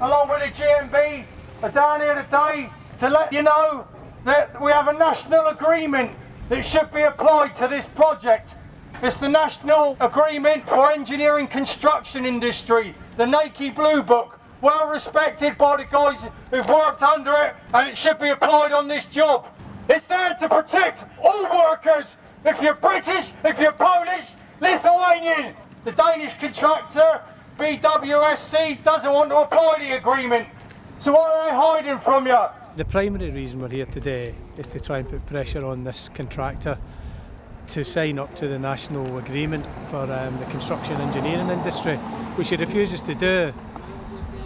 along with the GMB, are down here today to let you know that we have a national agreement that should be applied to this project. It's the National Agreement for Engineering Construction Industry, the NAECI Blue Book, well respected by the guys who've worked under it and it should be applied on this job. It's there to protect all workers, if you're British, if you're Polish, Lithuanian. The Danish contractor, BWSC, doesn't want to apply the agreement. So what are they hiding from you? The primary reason we're here today is to try and put pressure on this contractor to sign up to the national agreement for um, the construction engineering industry, which he refuses to do.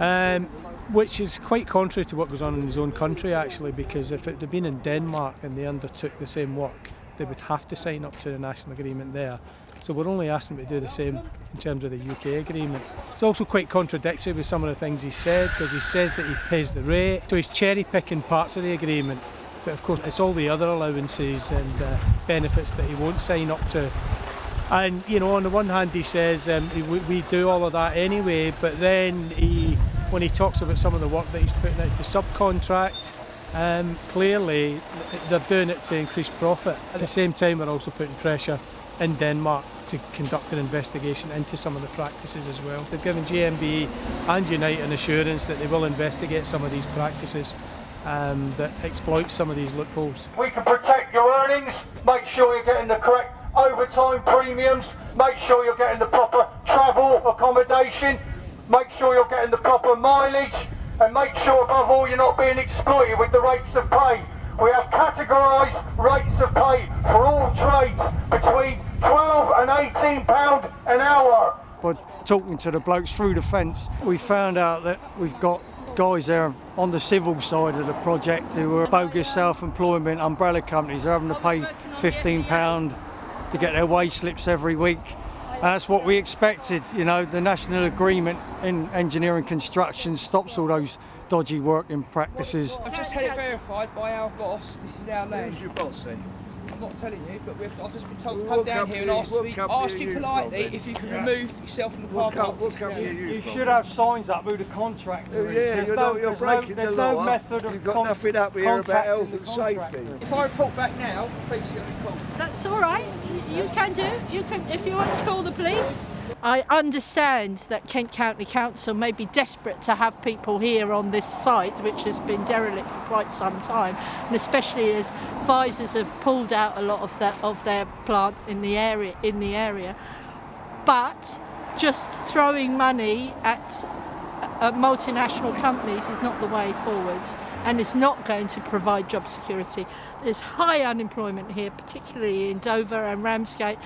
Um, which is quite contrary to what goes on in his own country actually because if it had been in Denmark and they undertook the same work they would have to sign up to the national agreement there so we're only asking to do the same in terms of the UK agreement. It's also quite contradictory with some of the things he said because he says that he pays the rate so he's cherry picking parts of the agreement but of course it's all the other allowances and uh, benefits that he won't sign up to and you know on the one hand he says um, we, we do all of that anyway but then he when he talks about some of the work that he's putting out to subcontract, um, clearly they're doing it to increase profit. At the same time, they're also putting pressure in Denmark to conduct an investigation into some of the practices as well. They've given GMB and Unite an assurance that they will investigate some of these practices um, that exploit some of these loopholes. We can protect your earnings, make sure you're getting the correct overtime premiums, make sure you're getting the proper travel accommodation, make sure you're getting the proper mileage and make sure above all you're not being exploited with the rates of pay. We have categorised rates of pay for all trades between 12 and 18 pound an hour. By talking to the blokes through the fence, we found out that we've got guys there on the civil side of the project who are bogus self-employment umbrella companies. They're having to pay 15 pound to get their wage slips every week And that's what we expected. You know, the national agreement in engineering construction stops all those dodgy working practices. I've just had it verified by our boss. This is our land. Who's your boss then? I'm not telling you, but I've just been told to come down here and ask, me, ask you politely if you can yeah. remove yourself from the car park. What company you, you should have signs up who the contractor oh, is. Yeah, there's you're, no, not, you're breaking no, the law. No method of You've got nothing up here about health and safety. If I report back now, please see me call. That's all right. You can do. You can if you want to call the police. I understand that Kent County Council may be desperate to have people here on this site, which has been derelict for quite some time, and especially as Pfizer's have pulled out a lot of their of their plant in the area in the area. But just throwing money at uh, multinational companies is not the way forward and it's not going to provide job security. There's high unemployment here, particularly in Dover and Ramsgate.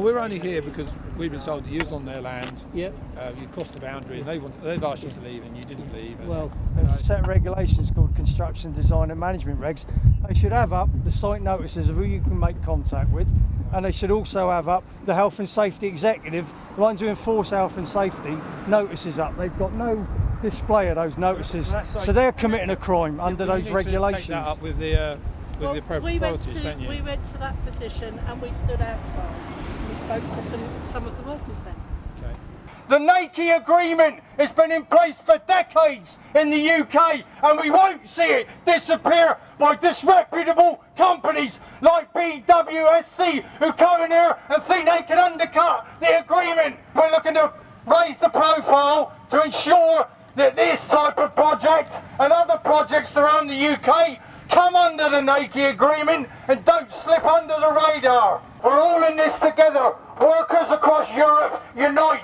We're only here because we've been told to use on their land. Yep. Uh, you crossed the boundary and they want, they've asked you to leave and you didn't leave. Well, there's a set of regulations called construction design and management regs. They should have up the site notices of who you can make contact with and they should also have up the health and safety executive, the ones who enforce health and safety, notices up. They've got no display of those notices, so they're committing a crime under those regulations. take that up with the, uh, with well, the appropriate we authorities, to, don't you? We went to that position and we stood outside. We spoke to some, some of the workers then. Okay. The NAECI agreement has been in place for decades in the UK and we won't see it disappear by disreputable companies like BWSC who come in here and think they can undercut the agreement. We're looking to raise the profile to ensure that this type of project and other projects around the UK come under the NAECI agreement and don't slip under the radar. We're all in this together. Workers across Europe, unite.